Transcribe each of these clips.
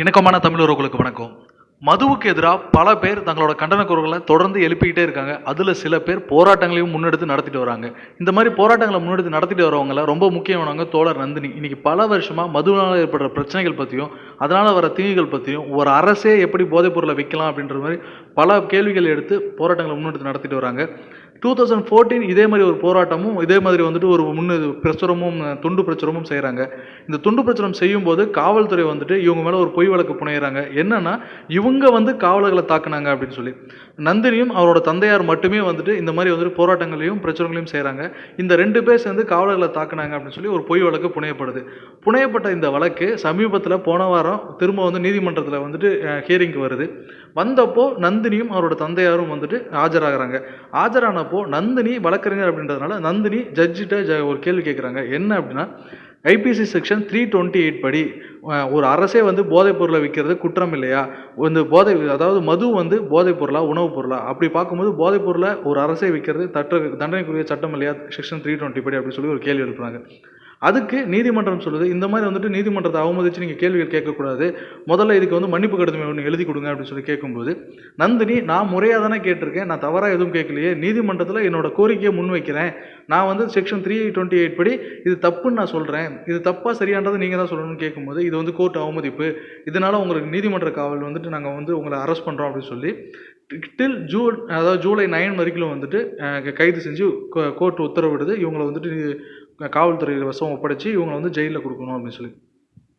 இணக்கமான தமிழ் உறவுகளுக்கு வணக்கம். மதுவுக்கு எதிராக பல பேர் தங்களோட கண்டன குரல்களை தொடர்ந்து எழுப்பிக்கிட்டே இருக்காங்க. அதில் சில பேர் போராட்டங்களையும் முன்னெடுத்து நடத்திட்டு வராங்க. இந்த மாதிரி போராட்டங்களை முன்னெடுத்து நடத்திட்டு வரவங்கள ரொம்ப முக்கியமானவங்க தோழர் நந்தினி. இன்னைக்கு பல வருஷமாக மதுவினால் ஏற்படுற பிரச்சனைகள் பற்றியும் அதனால் வர தீங்குகள் பற்றியும் ஒரு அரசே எப்படி போதைப் பொருளை விற்கலாம் அப்படின்ற மாதிரி பல கேள்விகள் எடுத்து போராட்டங்களை முன்னெடுத்து நடத்திட்டு வராங்க. டூ தௌசண்ட் ஃபோர்டீன் இதே மாதிரி ஒரு போராட்டமும் இதே மாதிரி வந்துட்டு ஒரு முன்னு பிரச்சுரமும் துண்டு பிரச்சுரமும் செய்கிறாங்க இந்த துண்டு பிரச்சுரம் செய்யும்போது காவல்துறை வந்துட்டு இவங்க மேலே ஒரு பொய் வழக்கு புனையிறாங்க. என்னன்னா இவங்க வந்து காவலர்களை தாக்குனாங்க அப்படின்னு சொல்லி. நந்தினியும் அவரோட தந்தையார் மட்டுமே வந்துட்டு இந்த மாதிரி வந்துட்டு போராட்டங்களையும் பிரச்சனைகளையும் செய்கிறாங்க இந்த ரெண்டு பேர் சேர்ந்து காவலர்களை தாக்குனாங்க அப்படின்னு சொல்லி ஒரு பொய் வழக்கு புனையப்படுது. புனையப்பட்ட இந்த வழக்கு சமீபத்தில் போன வாரம் திரும்ப வந்து நீதிமன்றத்தில் வந்துட்டு ஹியரிங்க்கு வருது. வந்தப்போ நந்தினியும் அவரோட தந்தையாரும் வந்துட்டு ஆஜராகிறாங்க. ஆஜரானப்போ நந்தினி வழக்கறிஞர் அப்படின்றதுனால நந்தினி ஜட்ஜிட்ட ஜ ஒரு கேள்வி கேட்குறாங்க என்ன அப்படின்னா IPC section three twenty eight படி ஒரு அரசே வந்து போதைப் பொருளை விற்கிறது குற்றம் இல்லையா? இந்த போதை அதாவது மது வந்து போதைப் பொருளா உணவுப் பொருளா? அப்படி பார்க்கும்போது போதைப் பொருளை ஒரு அரசே விற்கிறது தட்ட தண்டனைக்குரிய சட்டம் இல்லையா? செக்ஷன் த்ரீ டுவெண்ட்டி படி அப்படின்னு சொல்லி ஒரு கேள்வி எழுப்புறாங்க. அதுக்கு நீதிமன்றம் சொல்லுது இந்த மாதிரி வந்துட்டு நீதிமன்றத்தை அவமதிச்சு நீங்கள் கேள்விகள் கேட்கக்கூடாது. முதல்ல இதுக்கு வந்து மன்னிப்பு கடிதம் ஒன்று எழுதி கொடுங்க அப்படின்னு சொல்லி கேட்கும்போது நந்தினி நான் முறையாக தானே கேட்டிருக்கேன் நான் தவறாக எதுவும் கேட்கலையே நீதிமன்றத்தில் என்னோட கோரிக்கையை முன்வைக்கிறேன். நான் வந்து செக்ஷன் த்ரீ டுவெண்ட்டி எயிட் படி இது தப்புன்னு நான் சொல்கிறேன் இது தப்பாக சரியான்றதை நீங்கள் தான் சொல்லணும்னு கேட்கும்போது இது வந்து கோர்ட் அவமதிப்பு. இதனால் உங்களுக்கு நீதிமன்ற காவல் வந்துட்டு நாங்கள் வந்து உங்களை அரெஸ்ட் பண்ணுறோம் அப்படின்னு சொல்லி டில் ஜூன் அதாவது ஜூலை நைன் வரைக்கும் வந்துட்டு கைது செஞ்சு கோர்ட் உத்தரவிடுது. இவங்களை வந்துட்டு காவல்துறையில் காவல்துறை வசம் இவங்களை வந்து ஜெயிலில் கொடுக்கணும் அப்படின்னு சொல்லி.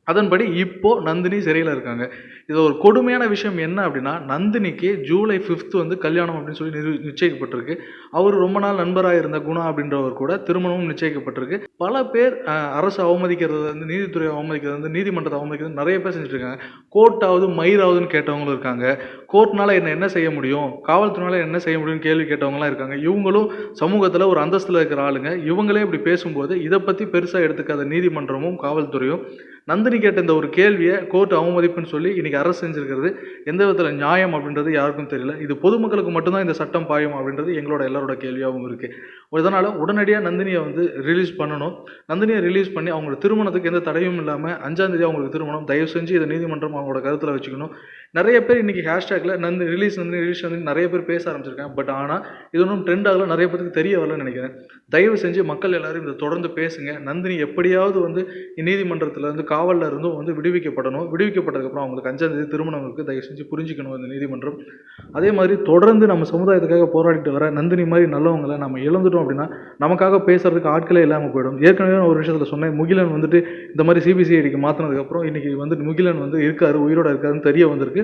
அதன்படி இப்போ நந்தினி சிறையில் இருக்காங்க. இது ஒரு கொடுமையான விஷயம் என்ன அப்படின்னா நந்தினிக்கு ஜூலை ஃபிஃப்த் வந்து கல்யாணம் அப்படின்னு சொல்லி நிரு நிச்சயிக்கப்பட்டிருக்கு. அவர் ரொம்ப நாள் நண்பராக இருந்த குணா அப்படின்றவர் கூட திருமணமும் நிச்சயிக்கப்பட்டிருக்கு. பல பேர் அரசு அவமதிக்கிறது வந்து நீதித்துறை அவமதிக்கிறது வந்து நீதிமன்றத்தை அவமதிக்கிறது நிறைய பேர் செஞ்சுருக்காங்க கோர்ட்டாவது மயிராவதுன்னு கேட்டவங்களும் இருக்காங்க. கோர்ட்னால என்ன என்ன செய்ய முடியும்? காவல்துறையினால் என்ன செய்ய முடியும்னு கேள்வி கேட்டவங்களாம் இருக்காங்க. இவங்களும் சமூகத்தில் ஒரு அந்தஸ்தில் இருக்கிற ஆளுங்க. இவங்களே இப்படி பேசும்போது இதை பற்றி பெருசாக எடுத்துக்காத நீதிமன்றமும் காவல்துறையும் நந்தினி கேட்ட இந்த ஒரு கேள்வியை கோர்ட் அவமதிப்புன்னு சொல்லி இன்றைக்கி அரசு செஞ்சுருக்கிறது. எந்த விதத்தில் நியாயம் அப்படின்றது யாருக்கும் தெரியல. இது பொதுமக்களுக்கு மட்டும்தான் இந்த சட்டம் பாயும் அப்படின்றது எங்களோட எல்லாரோட கேள்வியாகவும் இருக்குது இதனால் உடனடியாக நந்தினியை வந்து ரிலீஸ் பண்ணணும். நந்தினியை ரிலீஸ் பண்ணி அவங்களோட திருமணத்துக்கு எந்த தடையும் இல்லாமல் அஞ்சாந்தேதி அவங்களுக்கு திருமணம். தயவு செஞ்சு இதை நீதிமன்றம் அவங்களோட கருத்தில் வச்சுக்கணும். நிறைய பேர் இன்னைக்கு ஹேஷ்டேக்கில் நந்து ரிலீஸ் நந்தினி ரிலீஸ் நந்தினி நிறைய பேர் பேச ஆரம்பிச்சிருக்காங்க. பட் ஆனால் இது ஒன்றும் ட்ரெண்ட் ஆகல. நிறைய பேருக்கு தெரிய வரலன்னு நினைக்கிறேன். தயவு செஞ்சு மக்கள் எல்லோரும் இதை தொடர்ந்து பேசுங்க. நந்தினி எப்படியாவது வந்து நீதிமன்றத்தில் இருந்து காவலில் இருந்தும் வந்து விடுவிக்கப்படணும். விடுவிக்கப்பட்டதுக்கப்புறம் அவங்களுக்கு அஞ்சாம் தேதி திருமணம் இருக்குது தயவு செஞ்சு புரிஞ்சுக்கணும் இந்த நீதிமன்றம். அதே மாதிரி தொடர்ந்து நம்ம சமுதாயத்துக்காக போராடிட்டு வர நந்தினி மாதிரி நல்லவங்களை நம்ம இழந்துட்டோம் அப்படின்னா நமக்காக பேசுறதுக்கு ஆட்களே இல்லாமல் போயிடும். ஏற்கனவே நான் ஒரு விஷயத்தில் சொன்னேன். முகிலன் வந்துட்டு இந்த மாதிரி சிபிசிஐடிக்கு மாற்றினதுக்கப்புறம் இன்றைக்கி வந்து முகிலன் வந்து இருக்காரு உயிரோட இருக்காருன்னு தெரிய வந்திருக்கு.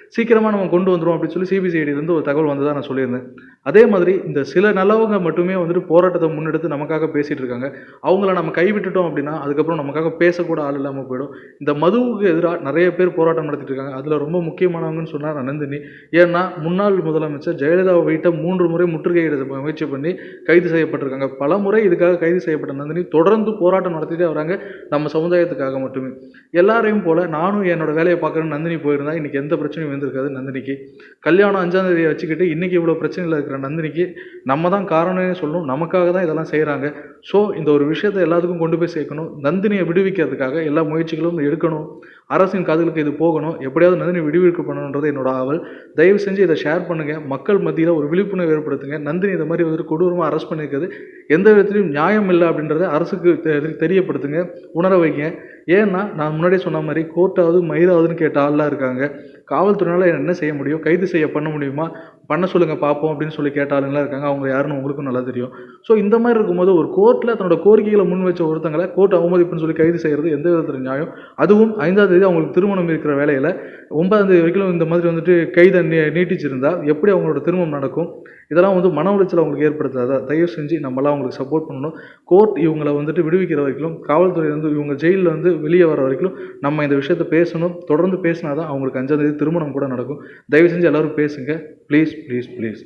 சீக்கிரமாக நம்ம கொண்டு வந்துடும் அப்படின்னு சொல்லி சிபிசிஐடியிலேருந்து ஒரு தகவல் வந்ததாக நான் சொல்லியிருந்தேன். அதே மாதிரி இந்த சில நல்லவங்க மட்டுமே வந்துட்டு போராட்டத்தை முன்னெடுத்து நமக்காக பேசிகிட்டு இருக்காங்க. அவங்கள நம்ம கைவிட்டுட்டோம் அப்படின்னா அதுக்கப்புறம் நமக்காக பேசக்கூட ஆள் இல்லாமல் போயிடும். இந்த மதுவுக்கு எதிராக நிறைய பேர் போராட்டம் நடத்திட்டு இருக்காங்க. அதில் ரொம்ப முக்கியமானவங்கன்னு சொன்னார் நந்தினி. ஏன்னா முன்னாள் முதலமைச்சர் ஜெயலலிதாவை வீட்டை மூன்று முறை முற்றுகையிட முயற்சி பண்ணி கைது செய்யப்பட்டிருக்காங்க. பல முறை இதுக்காக கைது செய்யப்பட்ட நந்தினி தொடர்ந்து போராட்டம் நடத்திட்டே வராங்க. நம்ம சமுதாயத்துக்காக மட்டுமே. எல்லாரையும் போல நானும் என்னோட வேலையை பார்க்குறேன்னு நந்தினி போயிருந்தா இன்னைக்கு எந்த பிரச்சனையும் இருந்திருக்காது நந்தினிக்கு. கல்யாணம் அஞ்சாம் தேதியை வச்சுக்கிட்டு இன்னைக்கு இவ்வளோ பிரச்சனையில் இருக்கிற நந்தினிக்கு நம்ம தான் காரணம்னு சொல்லணும். நமக்காக தான் இதெல்லாம் செய்கிறாங்க ஸோ இந்த ஒரு விஷயத்தை எல்லாத்துக்கும் கொண்டு போய் சேர்க்கணும். நந்தினியை விடுவிக்கிறதுக்காக எல்லா முயற்சிகளும் எடுக்கணும். அரசின் காதுகளுக்கு இது போகணும். எப்படியாவது நந்தினி விடுவிக்க பண்ணணுன்றது என்னோட ஆவல். தயவு செஞ்சு இதை ஷேர் பண்ணுங்க. மக்கள் மத்தியில் ஒரு விழிப்புணர்வு ஏற்படுத்துங்க. நந்தினி இந்த மாதிரி வந்துட்டு கொடூரமாக அரெஸ்ட் பண்ணியிருக்கிறது. எந்த விதத்திலையும் நியாயம் இல்லை அப்படின்றத அரசுக்கு தெ- தெரியப்படுத்துங்க. உணர வைங்க. ஏன்னா நான் முன்னாடியே சொன்ன மாதிரி கோர்ட்டாவது மயிராவதுன்னு கேட்ட ஆள்லாம் இருக்காங்க. காவல்துறையினால் என்ன செய்ய முடியும்? கைது செய்ய பண்ண முடியுமா? பண்ண சொல்லுங்கள் பார்ப்போம் அப்படின்னு சொல்லி கேட்ட ஆளுங்களாம் இருக்காங்க. அவங்க யாருன்னு உங்களுக்கும் நல்லா தெரியும். ஸோ இந்த மாதிரி இருக்கும்போது ஒரு கோர்ட்டில் தன்னோட கோரிக்கைகளை முன் வச்ச ஒருத்தங்களை கோர்ட் அவமதிப்புன்னு சொல்லி கைது செய்கிறது எந்த விதத்தில் நியாயம்? அதுவும் ஐந்தாம் தேதி அவங்களுக்கு திருமணம் இருக்கிற வேலையில் ஒன்பதாம் தேதி வரைக்கும் இந்த மாதிரி வந்துட்டு கைதை நீ நீட்டிச்சிருந்தா எப்படி அவங்களோட திருமணம் நடக்கும்? இதெல்லாம் வந்து மன உளைச்சல் அவங்களுக்கு ஏற்படுத்தாதா? தயவு செஞ்சு நம்மளாம் அவங்களுக்கு சப்போர்ட் பண்ணணும். கோர்ட் இவங்களை வந்துட்டு விடுவிக்கிற வரைக்கும் காவல்துறை வந்து இவங்க ஜெயிலில் வந்து வெளியே வர வரைக்கும் நம்ம இந்த விஷயத்தை பேசணும். தொடர்ந்து பேசினா தான் அவங்களுக்கு அஞ்சாம் தேதி திருமணம் கூட நடக்கும். தயவு செஞ்சு எல்லோரும் பேசுங்க. Please please please